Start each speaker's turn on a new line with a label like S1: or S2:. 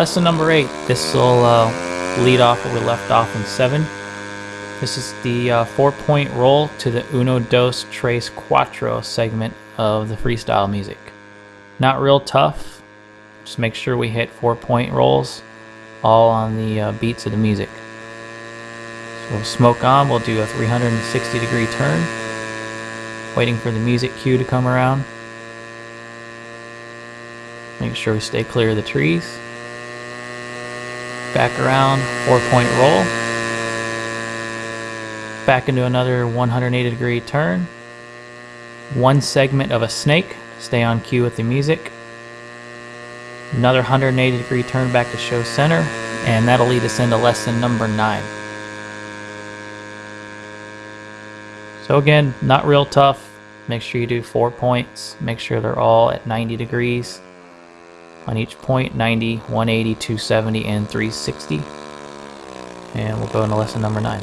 S1: Lesson number eight. This will uh, lead off where we left off in seven. This is the uh, four-point roll to the uno, dos, tres, cuatro segment of the freestyle music. Not real tough. Just make sure we hit four-point rolls all on the uh, beats of the music. So we'll smoke on. We'll do a 360 degree turn. Waiting for the music cue to come around. Make sure we stay clear of the trees. Back around, four point roll. Back into another 180 degree turn. One segment of a snake. Stay on cue with the music. Another 180 degree turn back to show center. And that'll lead us into lesson number nine. So again, not real tough. Make sure you do four points. Make sure they're all at 90 degrees on each point 90 180 270 and 360 and we'll go into lesson number nine